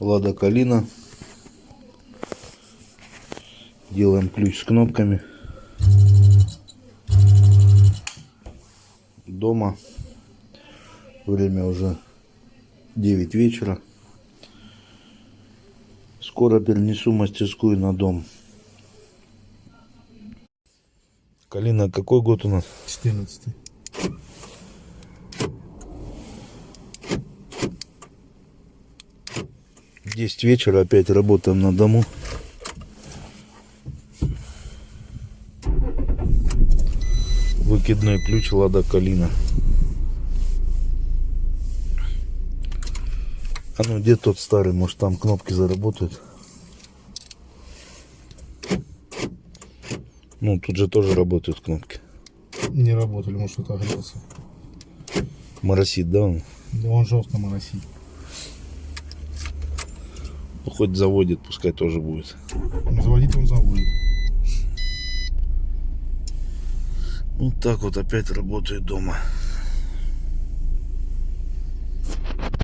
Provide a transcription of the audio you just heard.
Лада Калина. Делаем ключ с кнопками. Дома. Время уже 9 вечера. Скоро перенесу мастерскую на дом. Калина, какой год у нас? 14 10 вечера опять работаем на дому. Выкидной ключ Лада Калина. А ну где тот старый, может там кнопки заработают. Ну тут же тоже работают кнопки. Не работали, может что-то огрелся. Моросит, да он? Да он жестко моросит. Ну, хоть заводит, пускай тоже будет. Заводить он заводит. Вот так вот опять работает дома.